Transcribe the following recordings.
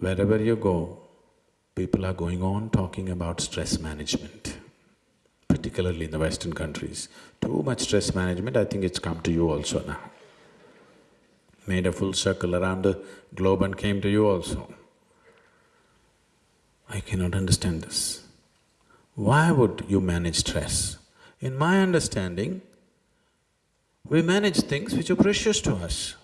Wherever you go, people are going on talking about stress management, particularly in the Western countries. Too much stress management, I think it's come to you also now. Made a full circle around the globe and came to you also. I cannot understand this. Why would you manage stress? In my understanding, we manage things which are precious to us.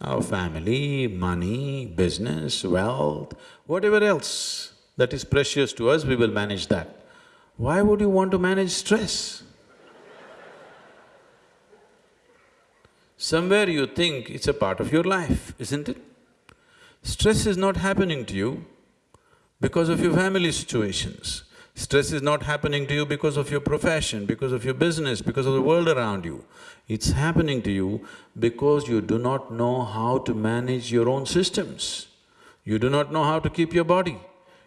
Our family, money, business, wealth, whatever else that is precious to us, we will manage that. Why would you want to manage stress? Somewhere you think it's a part of your life, isn't it? Stress is not happening to you because of your family situations. Stress is not happening to you because of your profession, because of your business, because of the world around you. It's happening to you because you do not know how to manage your own systems. You do not know how to keep your body.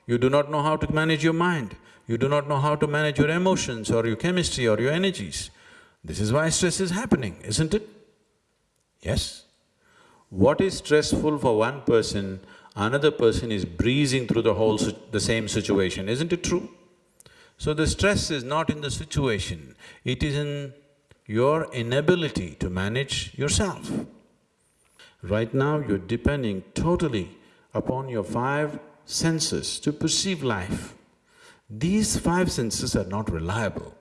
You do not know how to manage your mind. You do not know how to manage your emotions or your chemistry or your energies. This is why stress is happening, isn't it? Yes? What is stressful for one person, another person is breezing through the whole… the same situation, isn't it true? So the stress is not in the situation, it is in your inability to manage yourself. Right now you're depending totally upon your five senses to perceive life. These five senses are not reliable.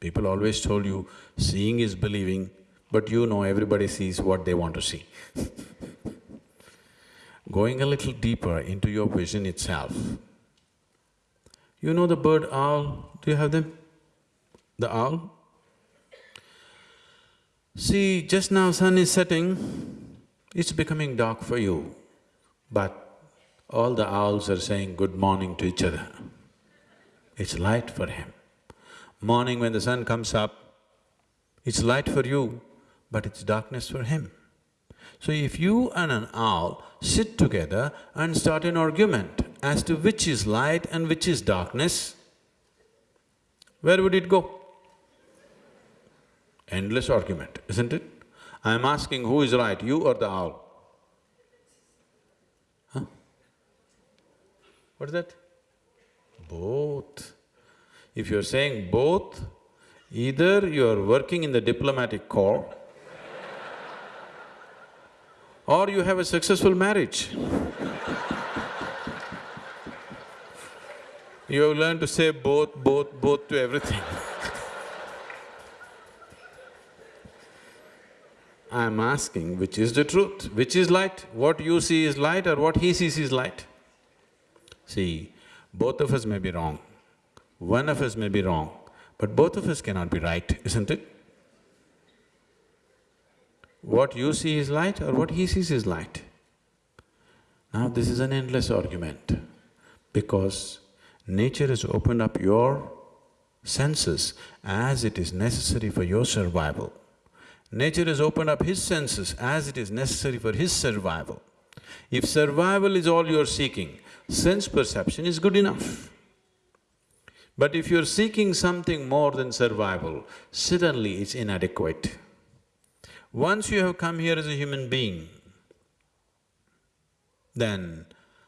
People always told you, seeing is believing, but you know everybody sees what they want to see. Going a little deeper into your vision itself, you know the bird owl, do you have them? The owl? See, just now sun is setting, it's becoming dark for you, but all the owls are saying good morning to each other. It's light for him. Morning when the sun comes up, it's light for you, but it's darkness for him. So if you and an owl sit together and start an argument as to which is light and which is darkness, where would it go? Endless argument, isn't it? I'm asking who is right, you or the owl? Huh? What is that? Both. If you're saying both, either you're working in the diplomatic corps or you have a successful marriage. you have learned to say both, both, both to everything I'm asking which is the truth, which is light, what you see is light or what he sees is light. See, both of us may be wrong, one of us may be wrong, but both of us cannot be right, isn't it? What you see is light or what he sees is light. Now this is an endless argument because nature has opened up your senses as it is necessary for your survival. Nature has opened up his senses as it is necessary for his survival. If survival is all you're seeking, sense perception is good enough. But if you're seeking something more than survival, suddenly it's inadequate. Once you have come here as a human being, then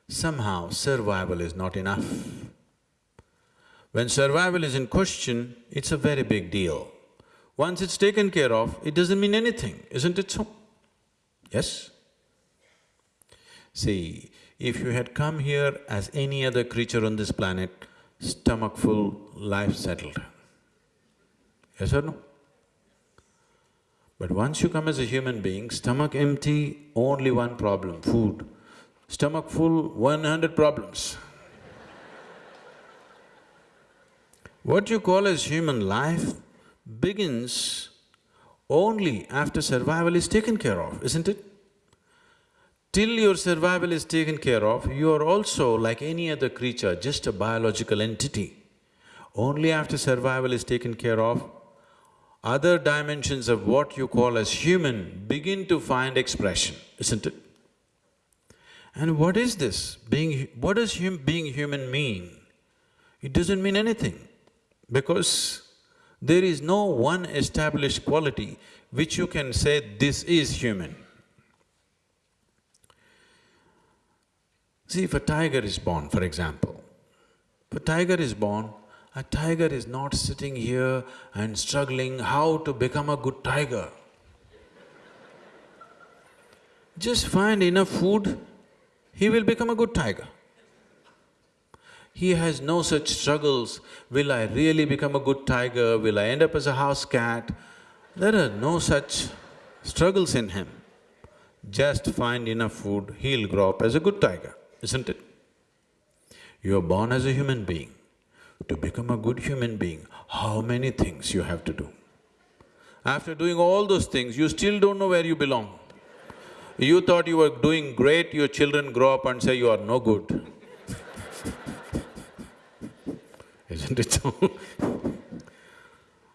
somehow survival is not enough. When survival is in question, it's a very big deal. Once it's taken care of, it doesn't mean anything, isn't it so? Yes? See, if you had come here as any other creature on this planet, stomach full, life settled. Yes or no? But once you come as a human being, stomach empty, only one problem, food. Stomach full, one hundred problems. what you call as human life begins only after survival is taken care of, isn't it? Till your survival is taken care of, you are also like any other creature, just a biological entity. Only after survival is taken care of, other dimensions of what you call as human begin to find expression, isn't it? And what is this? Being… what does hum, being human mean? It doesn't mean anything because there is no one established quality which you can say, this is human. See, if a tiger is born, for example, if a tiger is born, a tiger is not sitting here and struggling how to become a good tiger. Just find enough food, he will become a good tiger. He has no such struggles, will I really become a good tiger, will I end up as a house cat? There are no such struggles in him. Just find enough food, he'll grow up as a good tiger, isn't it? You're born as a human being. To become a good human being, how many things you have to do? After doing all those things, you still don't know where you belong. You thought you were doing great, your children grow up and say you are no good. Isn't it so?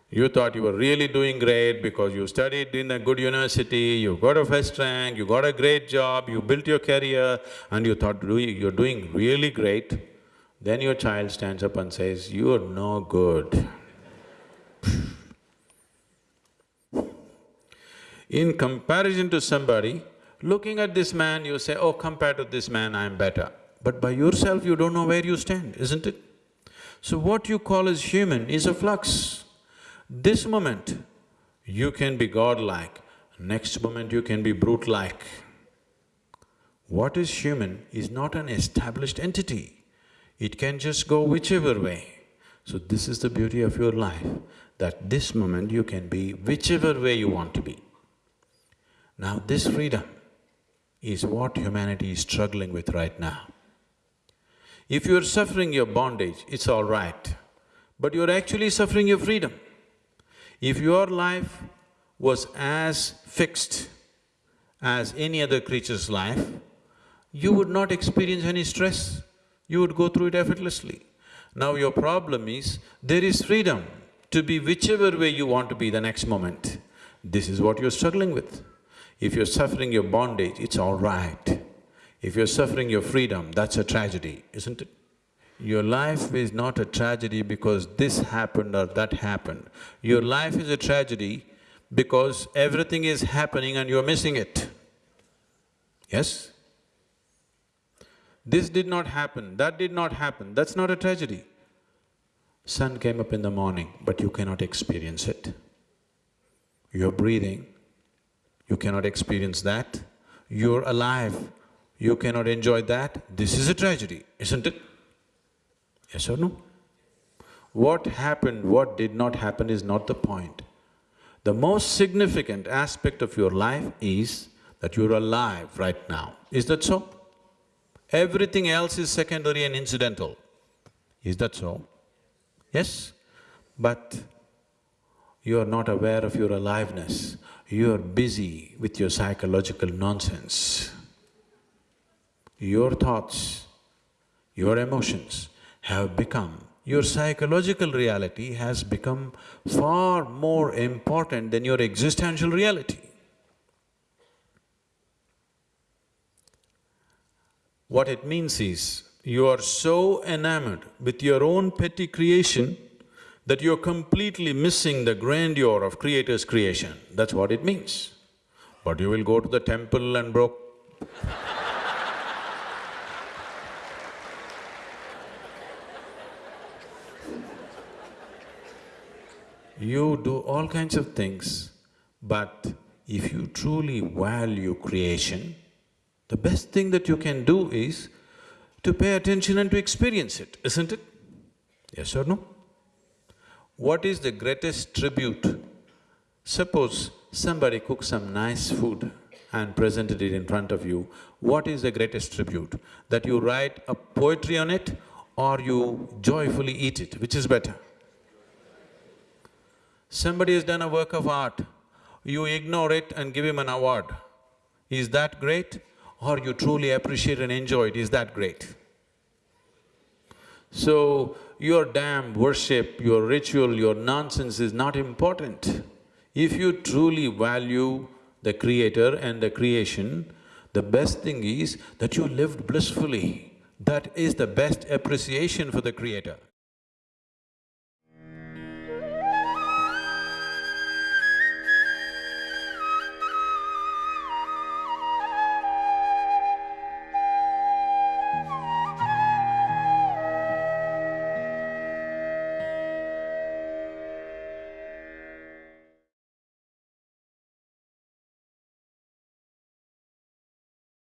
You thought you were really doing great because you studied in a good university, you got a first rank, you got a great job, you built your career and you thought you're doing really great. Then your child stands up and says, you're no good. In comparison to somebody, looking at this man, you say, oh, compared to this man, I'm better. But by yourself, you don't know where you stand, isn't it? So what you call as human is a flux. This moment, you can be godlike, next moment you can be brute-like. What is human is not an established entity, it can just go whichever way. So this is the beauty of your life, that this moment you can be whichever way you want to be. Now this freedom is what humanity is struggling with right now. If you're suffering your bondage, it's all right, but you're actually suffering your freedom. If your life was as fixed as any other creature's life, you would not experience any stress, you would go through it effortlessly. Now your problem is, there is freedom to be whichever way you want to be the next moment. This is what you're struggling with. If you're suffering your bondage, it's all right. If you're suffering your freedom, that's a tragedy, isn't it? Your life is not a tragedy because this happened or that happened. Your life is a tragedy because everything is happening and you're missing it. Yes? This did not happen, that did not happen, that's not a tragedy. Sun came up in the morning, but you cannot experience it. You're breathing, you cannot experience that. You're alive, you cannot enjoy that. This is a tragedy, isn't it? Yes or no? What happened, what did not happen is not the point. The most significant aspect of your life is that you're alive right now. Is that so? Everything else is secondary and incidental. Is that so? Yes? But you are not aware of your aliveness. You are busy with your psychological nonsense. Your thoughts, your emotions, have become, your psychological reality has become far more important than your existential reality. What it means is, you are so enamored with your own petty creation that you're completely missing the grandeur of Creator's creation. That's what it means. But you will go to the temple and broke You do all kinds of things, but if you truly value creation, the best thing that you can do is to pay attention and to experience it, isn't it? Yes or no? What is the greatest tribute? Suppose somebody cooks some nice food and presented it in front of you, what is the greatest tribute? That you write a poetry on it or you joyfully eat it, which is better? Somebody has done a work of art, you ignore it and give him an award. Is that great? Or you truly appreciate and enjoy it, is that great? So, your damn worship, your ritual, your nonsense is not important. If you truly value the creator and the creation, the best thing is that you lived blissfully. That is the best appreciation for the creator.